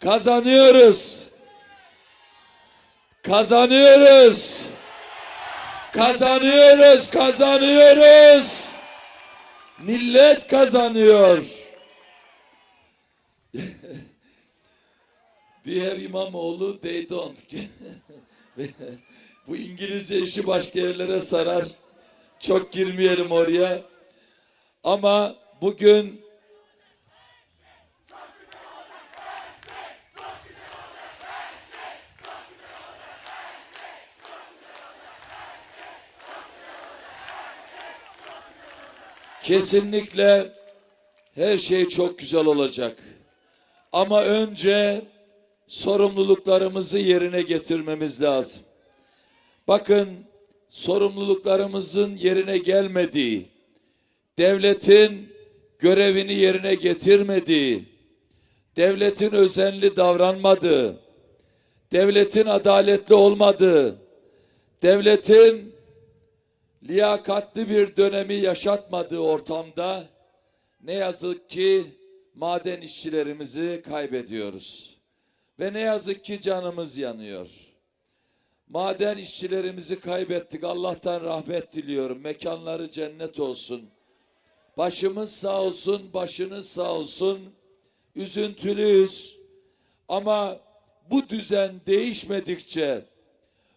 Kazanıyoruz. Kazanıyoruz. Kazanıyoruz, kazanıyoruz. Millet kazanıyor. We have İmamoğlu, they don't. Bu İngilizce işi başka yerlere sarar. Çok girmeyelim oraya. Ama bugün kesinlikle her şey çok güzel olacak. Ama önce sorumluluklarımızı yerine getirmemiz lazım. Bakın sorumluluklarımızın yerine gelmediği, devletin görevini yerine getirmediği, devletin özenli davranmadığı, devletin adaletli olmadığı, devletin liyakatli bir dönemi yaşatmadığı ortamda ne yazık ki maden işçilerimizi kaybediyoruz. Ve ne yazık ki canımız yanıyor. Maden işçilerimizi kaybettik. Allah'tan rahmet diliyorum. Mekanları cennet olsun. Başımız sağ olsun, başınız sağ olsun. Üzüntülüyüz. Ama bu düzen değişmedikçe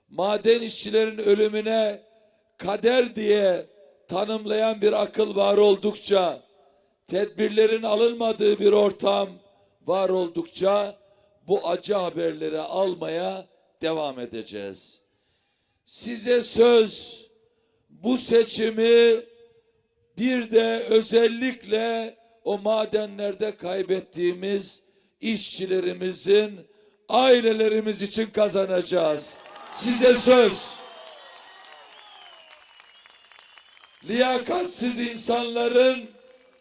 maden işçilerin ölümüne kader diye tanımlayan bir akıl var oldukça, tedbirlerin alınmadığı bir ortam var oldukça bu acı haberleri almaya devam edeceğiz. Size söz bu seçimi bir de özellikle o madenlerde kaybettiğimiz işçilerimizin ailelerimiz için kazanacağız. Size söz. Liyakatsiz insanların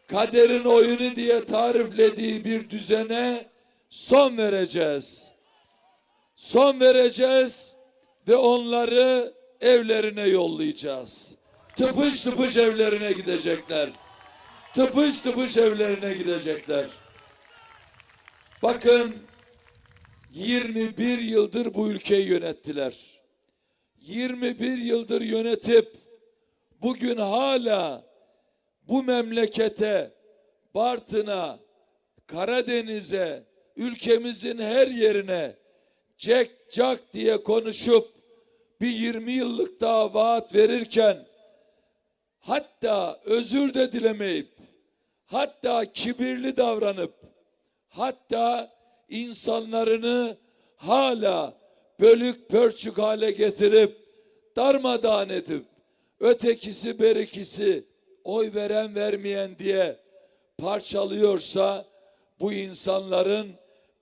kaderin oyunu diye tariflediği bir düzene son vereceğiz. Son vereceğiz ve onları evlerine yollayacağız. Tıpış tıpış evlerine gidecekler. Tıpış tıpış evlerine gidecekler. Bakın 21 yıldır bu ülkeyi yönettiler. 21 yıldır yönetip bugün hala bu memlekete, Bartın'a, Karadeniz'e, ülkemizin her yerine cek cak diye konuşup bir 20 yıllık daha vaat verirken hatta özür de dilemeyip hatta kibirli davranıp hatta insanlarını hala bölük pörçük hale getirip darmadağın edip ötekisi berikisi oy veren vermeyen diye parçalıyorsa bu insanların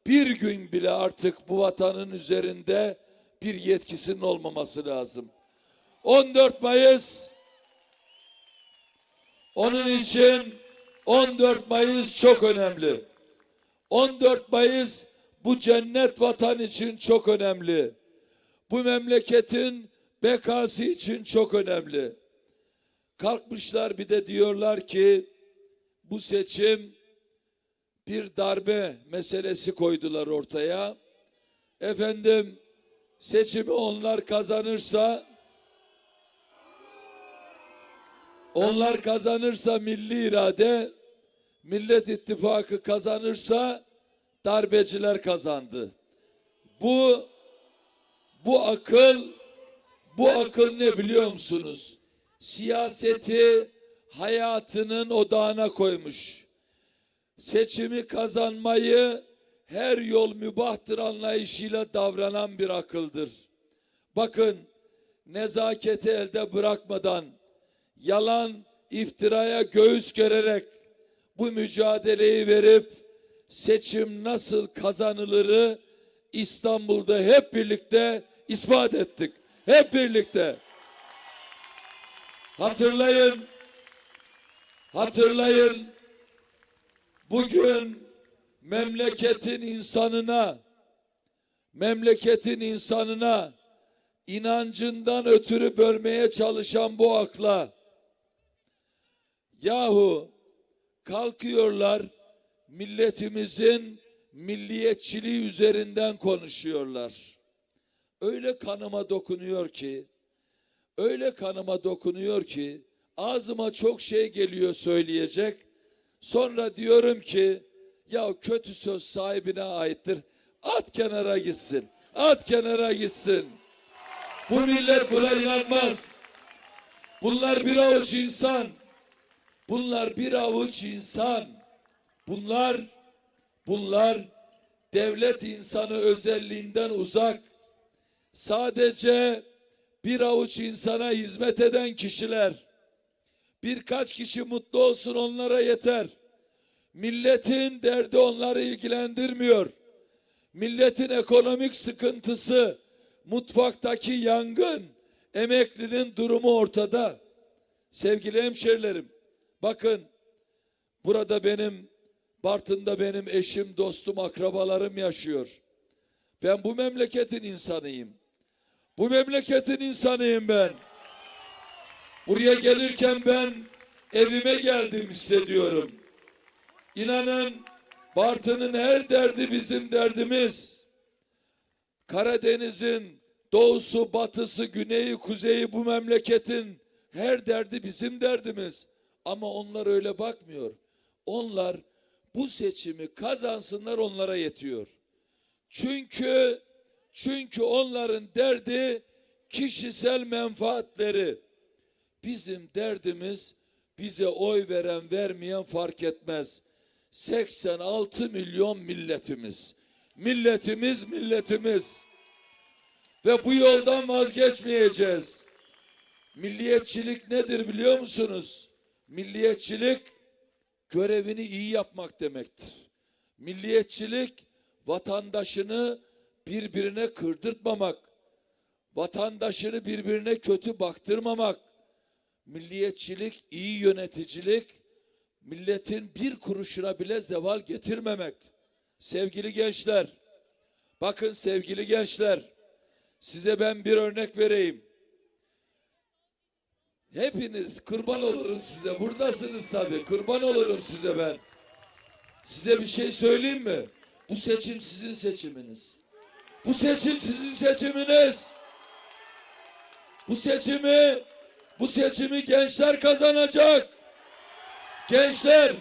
bir gün bile artık bu vatanın üzerinde bir yetkisinin olmaması lazım. 14 Mayıs onun için 14 Mayıs çok önemli. 14 Mayıs bu cennet vatan için çok önemli. Bu memleketin bekası için çok önemli. Kalkmışlar bir de diyorlar ki bu seçim bir darbe meselesi koydular ortaya. Efendim seçimi onlar kazanırsa onlar kazanırsa milli irade Millet İttifakı kazanırsa darbeciler kazandı. Bu bu akıl bu akıl ne biliyor musunuz? Siyaseti hayatının odağına koymuş. Seçimi kazanmayı her yol mübahtır anlayışıyla davranan bir akıldır. Bakın nezaketi elde bırakmadan yalan iftiraya göğüs gererek bu mücadeleyi verip seçim nasıl kazanılırı İstanbul'da hep birlikte ispat ettik. Hep birlikte. Hatırlayın. Hatırlayın. Bugün memleketin insanına memleketin insanına inancından ötürü bölmeye çalışan bu akla yahu kalkıyorlar milletimizin milliyetçiliği üzerinden konuşuyorlar. Öyle kanıma dokunuyor ki, öyle kanıma dokunuyor ki ağzıma çok şey geliyor söyleyecek. Sonra diyorum ki ya kötü söz sahibine aittir. At kenara gitsin. At kenara gitsin. Bu millet buna inanmaz. Bunlar bir avuç insan. Bunlar bir avuç insan. Bunlar bunlar devlet insanı özelliğinden uzak. Sadece bir avuç insana hizmet eden kişiler. Birkaç kişi mutlu olsun onlara yeter. Milletin derdi onları ilgilendirmiyor. Milletin ekonomik sıkıntısı, mutfaktaki yangın, emeklinin durumu ortada. Sevgili hemşerilerim, bakın burada benim, Bartın'da benim eşim, dostum, akrabalarım yaşıyor. Ben bu memleketin insanıyım. Bu memleketin insanıyım ben. Buraya gelirken ben evime geldim hissediyorum. İnanın Bartın'ın her derdi bizim derdimiz. Karadeniz'in doğusu, batısı, güneyi, kuzeyi bu memleketin her derdi bizim derdimiz. Ama onlar öyle bakmıyor. Onlar bu seçimi kazansınlar onlara yetiyor. Çünkü çünkü onların derdi kişisel menfaatleri. Bizim derdimiz bize oy veren vermeyen fark etmez. 86 milyon milletimiz. Milletimiz milletimiz. Ve bu yoldan vazgeçmeyeceğiz. Milliyetçilik nedir biliyor musunuz? Milliyetçilik görevini iyi yapmak demektir. Milliyetçilik vatandaşını birbirine kırdırtmamak, vatandaşını birbirine kötü baktırmamak, milliyetçilik, iyi yöneticilik, milletin bir kuruşuna bile zeval getirmemek. Sevgili gençler, bakın sevgili gençler, size ben bir örnek vereyim. Hepiniz kurban olurum size. Buradasınız tabii. Kurban olurum size ben. Size bir şey söyleyeyim mi? Bu seçim sizin seçiminiz. Bu seçim sizin seçiminiz. Bu seçimi bu seçimi gençler kazanacak. Gençler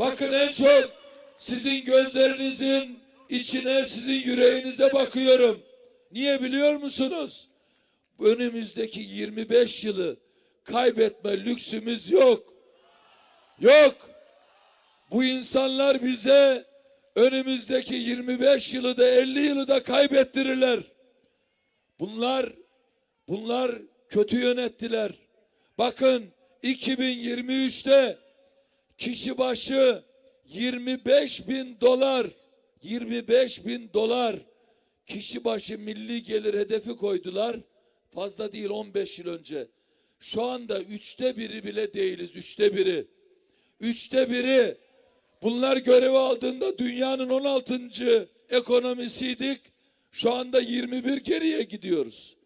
bakın en çok sizin gözlerinizin içine, sizin yüreğinize bakıyorum. Niye biliyor musunuz? Önümüzdeki 25 yılı kaybetme lüksümüz yok. Yok. Bu insanlar bize önümüzdeki 25 yılı da 50 yılı da kaybettirirler. Bunlar bunlar kötü yönettiler. Bakın 2023'te kişi başı 25 bin dolar 25 bin dolar kişi başı milli gelir hedefi koydular. Fazla değil 15 yıl önce. Şu anda üçte biri bile değiliz. Üçte biri. Üçte biri. Bunlar görevi aldığında dünyanın 16. ekonomisiydik. Şu anda 21 geriye gidiyoruz.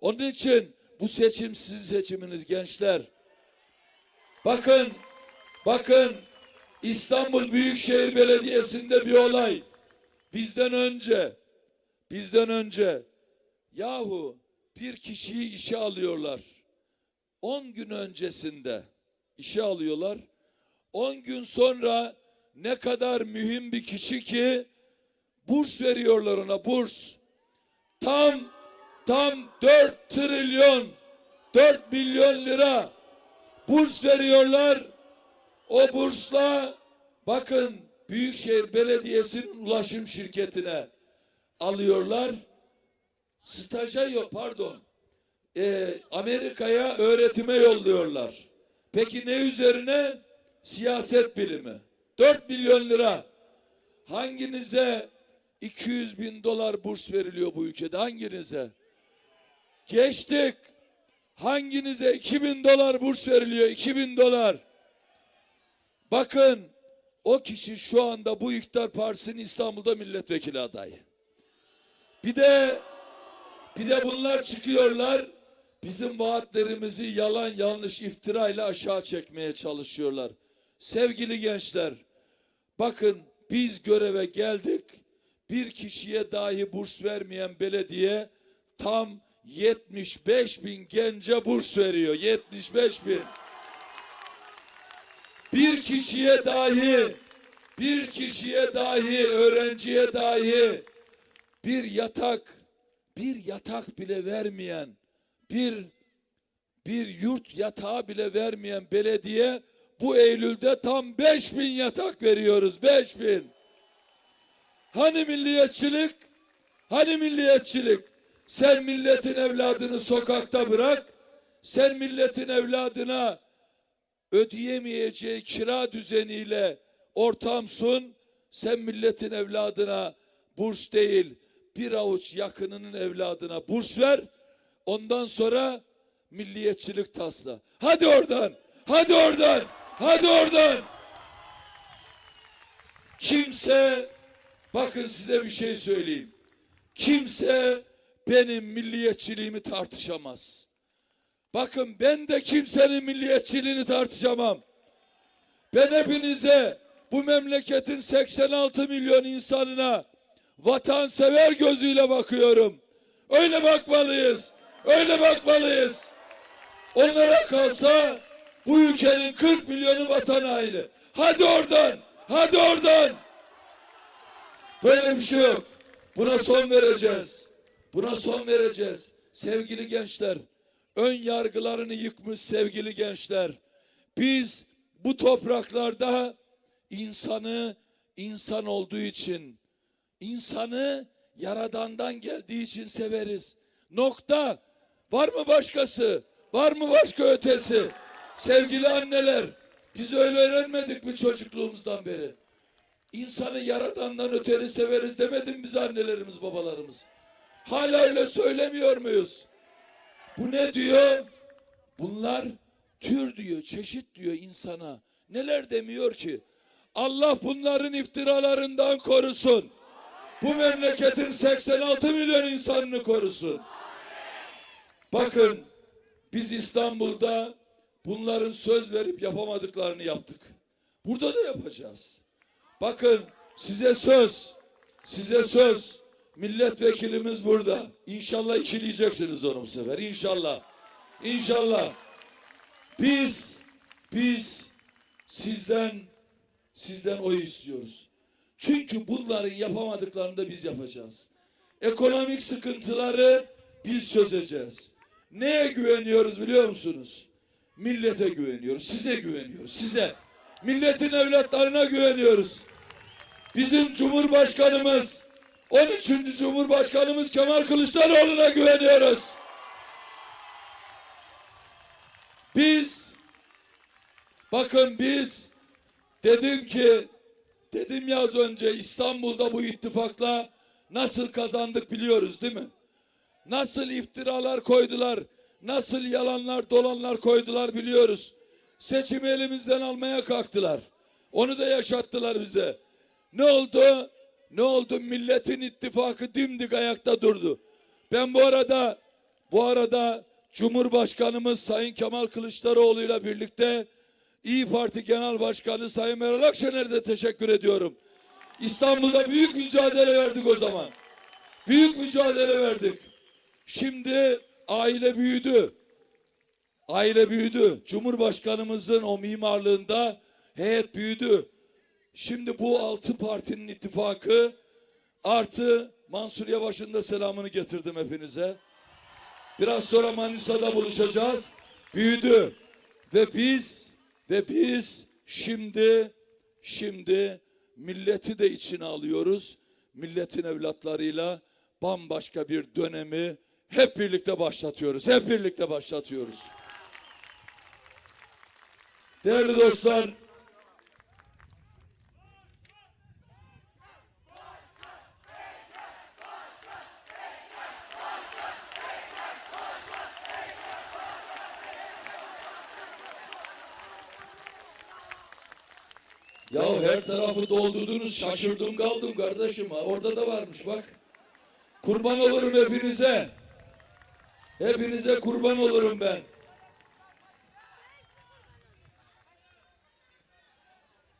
Onun için bu seçim sizin seçiminiz gençler. Bakın, bakın İstanbul Büyükşehir Belediyesi'nde bir olay. Bizden önce, bizden önce yahu bir kişiyi işe alıyorlar. 10 gün öncesinde işe alıyorlar. 10 gün sonra ne kadar mühim bir kişi ki burs veriyorlar ona burs. Tam tam 4 trilyon 4 milyon lira burs veriyorlar. O bursla bakın Büyükşehir Belediyesi'nin ulaşım şirketine alıyorlar. Staja yok pardon. Ee, Amerika'ya öğretime yolluyorlar. Peki ne üzerine? Siyaset bilimi. 4 milyon lira. Hanginize 200 bin dolar burs veriliyor bu ülkede? Hanginize? Geçtik. Hanginize 2000 dolar burs veriliyor? 2000 dolar. Bakın o kişi şu anda bu iktidar partisinin İstanbul'da milletvekili adayı. Bir de bir de bunlar çıkıyorlar bizim vaatlerimizi yalan yanlış iftirayla aşağı çekmeye çalışıyorlar. Sevgili gençler bakın Biz göreve geldik. Bir kişiye dahi burs vermeyen belediye tam 75 bin gence burs veriyor. 75 bin. Bir kişiye dahi, bir kişiye dahi, öğrenciye dahi bir yatak, bir yatak bile vermeyen, bir bir yurt yatağı bile vermeyen belediye bu Eylül'de tam 5000 yatak veriyoruz. 5000. Hani milliyetçilik? Hani milliyetçilik? Sen milletin evladını sokakta bırak. Sen milletin evladına ödeyemeyeceği kira düzeniyle ortam. Sen milletin evladına burs değil bir avuç yakınının evladına burs ver. Ondan sonra milliyetçilik tasla. Hadi oradan. Hadi oradan. Hadi oradan. Kimse bakın size bir şey söyleyeyim. Kimse benim milliyetçiliğimi tartışamaz. Bakın ben de kimsenin milliyetçiliğini tartışamam. Ben hepinize bu memleketin 86 milyon insanına vatansever gözüyle bakıyorum. Öyle bakmalıyız. Öyle bakmalıyız. Onlara kalsa bu ülkenin 40 milyonu vatan haini. Hadi oradan. Hadi oradan. Böyle bir şey yok. Buna son vereceğiz. Buna son vereceğiz. Sevgili gençler, ön yargılarını yıkmış sevgili gençler. Biz bu topraklarda insanı insan olduğu için, insanı yaradandan geldiği için severiz. Nokta. Var mı başkası? Var mı başka ötesi? Sevgili anneler, biz öyle öğrenmedik mi çocukluğumuzdan beri? İnsanı yaradandan öteri severiz demedim biz annelerimiz, babalarımız. Hala öyle söylemiyor muyuz? Bu ne diyor? Bunlar tür diyor, çeşit diyor insana. Neler demiyor ki? Allah bunların iftiralarından korusun. Bu memleketin 86 milyon insanını korusun. Bakın biz İstanbul'da bunların söz verip yapamadıklarını yaptık. Burada da yapacağız. Bakın size söz, size söz. Milletvekilimiz burada. İnşallah ikileyeceksiniz onu bu sefer. İnşallah. İnşallah. Biz, biz sizden, sizden oy istiyoruz. Çünkü bunların yapamadıklarını da biz yapacağız. Ekonomik sıkıntıları biz çözeceğiz. Neye güveniyoruz biliyor musunuz? Millete güveniyoruz, size güveniyoruz, size. Milletin evlatlarına güveniyoruz. Bizim Cumhurbaşkanımız, 13. Cumhurbaşkanımız Kemal Kılıçdaroğlu'na güveniyoruz. Biz, bakın biz, dedim ki, dedim ya az önce İstanbul'da bu ittifakla nasıl kazandık biliyoruz değil mi? Nasıl iftiralar koydular, nasıl yalanlar dolanlar koydular biliyoruz. Seçimi elimizden almaya kalktılar. Onu da yaşattılar bize. Ne oldu? Ne oldu? Milletin ittifakı dimdik ayakta durdu. Ben bu arada bu arada Cumhurbaşkanımız Sayın Kemal Kılıçdaroğlu ile birlikte İyi Parti Genel Başkanı Sayın Meral Akşener'e de teşekkür ediyorum. İstanbul'da büyük mücadele verdik o zaman. Büyük mücadele verdik. Şimdi aile büyüdü. Aile büyüdü. Cumhurbaşkanımızın o mimarlığında heyet büyüdü. Şimdi bu altı partinin ittifakı artı Mansur Yavaş'ın da selamını getirdim hepinize. Biraz sonra Manisa'da buluşacağız. Büyüdü. Ve biz ve biz şimdi şimdi milleti de içine alıyoruz. Milletin evlatlarıyla bambaşka bir dönemi hep birlikte başlatıyoruz. Hep birlikte başlatıyoruz. Değerli dostlar, Ya her tarafı doldurdunuz şaşırdım kaldım kardeşim. Orada da varmış bak. Kurban olurum hepinize. Hepinize kurban olurum ben.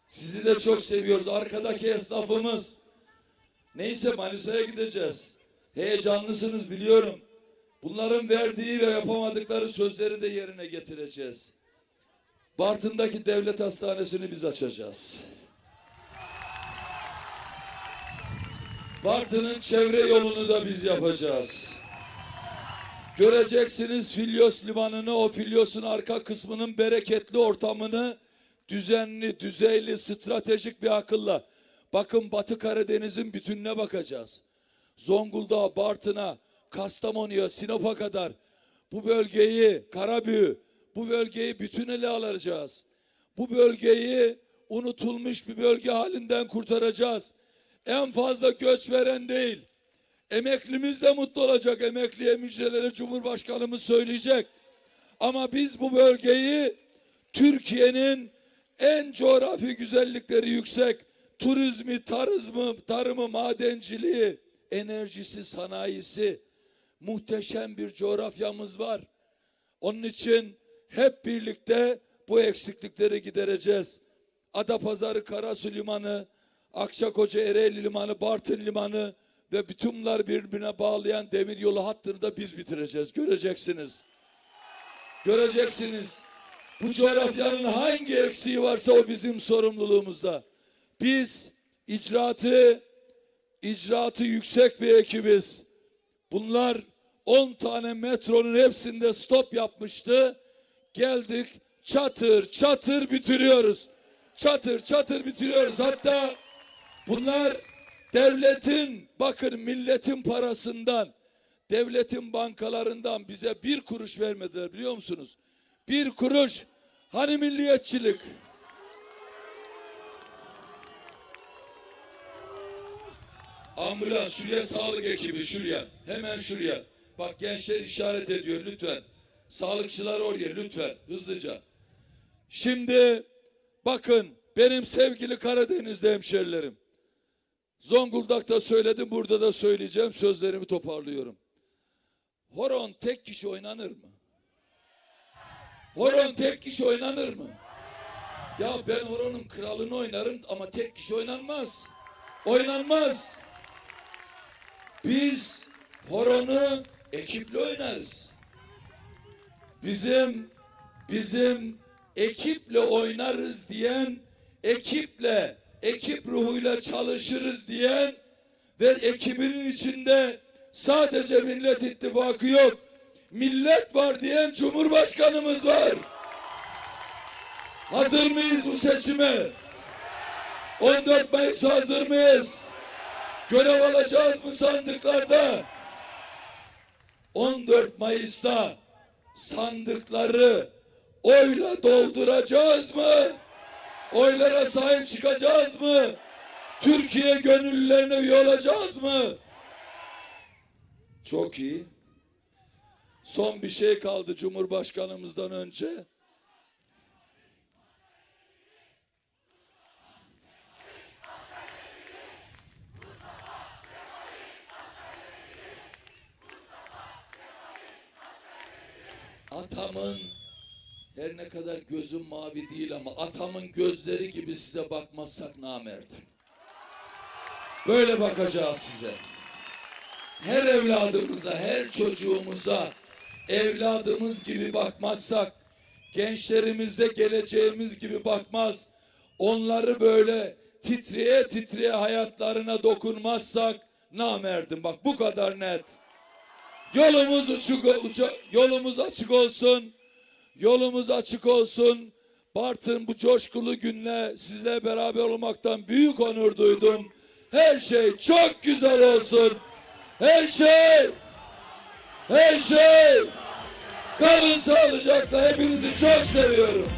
Sizi de çok seviyoruz. Arkadaki esnafımız. Neyse Manisa'ya gideceğiz. Heyecanlısınız biliyorum. Bunların verdiği ve yapamadıkları sözleri de yerine getireceğiz. Bartın'daki devlet hastanesini biz açacağız. Bartın'ın çevre yolunu da biz yapacağız. Göreceksiniz Filyos limanını, o Filyos'un arka kısmının bereketli ortamını düzenli, düzeyli, stratejik bir akılla. Bakın Batı Karadeniz'in bütününe bakacağız. Zonguldak'a, Bartın'a, Kastamonu'ya, Sinop'a kadar bu bölgeyi, Karabüğü, bu bölgeyi bütün ele alacağız. Bu bölgeyi unutulmuş bir bölge halinden kurtaracağız. En fazla göç veren değil. Emeklimiz de mutlu olacak. Emekliye müjdeleri Cumhurbaşkanımız söyleyecek. Ama biz bu bölgeyi Türkiye'nin en coğrafi güzellikleri yüksek turizmi, tarızmı, tarımı, madenciliği, enerjisi, sanayisi muhteşem bir coğrafyamız var. Onun için hep birlikte bu eksiklikleri gidereceğiz. Adapazarı Karasu Limanı, Akçakoca Ereğli Limanı, Bartın Limanı ve bütün bunlar birbirine bağlayan demir yolu hattını da biz bitireceğiz. Göreceksiniz. Göreceksiniz. Bu coğrafyanın hangi eksiği varsa o bizim sorumluluğumuzda. Biz icraatı icraatı yüksek bir ekibiz. Bunlar 10 tane metronun hepsinde stop yapmıştı. Geldik çatır çatır bitiriyoruz. Çatır çatır bitiriyoruz. Hatta bunlar devletin bakın milletin parasından devletin bankalarından bize bir kuruş vermediler biliyor musunuz? Bir kuruş. Hani milliyetçilik? Ambulans şuraya sağlık ekibi şuraya. Hemen şuraya. Bak gençler işaret ediyor lütfen. Sağlıkçılar oraya lütfen hızlıca. Şimdi bakın benim sevgili Karadenizli hemşerilerim. Zonguldak'ta söyledim burada da söyleyeceğim sözlerimi toparlıyorum. Horon tek kişi oynanır mı? Horon tek kişi oynanır mı? Ya ben horonun kralını oynarım ama tek kişi oynanmaz. Oynanmaz. Biz horonu ekiple oynarız. Bizim bizim ekiple oynarız diyen, ekiple, ekip ruhuyla çalışırız diyen ve ekibinin içinde sadece Millet İttifakı yok. Millet var diyen Cumhurbaşkanımız var. Hazır mıyız bu seçime? 14 Mayıs hazır mıyız? Görev alacağız mı sandıklarda? 14 Mayıs'ta sandıkları oyla dolduracağız mı? Oylara sahip çıkacağız mı? Türkiye gönüllülerine üye olacağız mı? Çok iyi. Son bir şey kaldı Cumhurbaşkanımızdan önce. Atamın her ne kadar gözüm mavi değil ama atamın gözleri gibi size bakmazsak namerdim. Böyle bakacağız size. Her evladımıza, her çocuğumuza evladımız gibi bakmazsak, gençlerimize geleceğimiz gibi bakmaz, onları böyle titreye titreye hayatlarına dokunmazsak namerdim. Bak bu kadar net. Yolumuz açık, uca- yolumuz açık olsun. Yolumuz açık olsun. Bartın bu coşkulu günle sizle beraber olmaktan büyük onur duydum. Her şey çok güzel olsun. Her şey, her şey. Kalın sağlıcakla hepinizi çok seviyorum.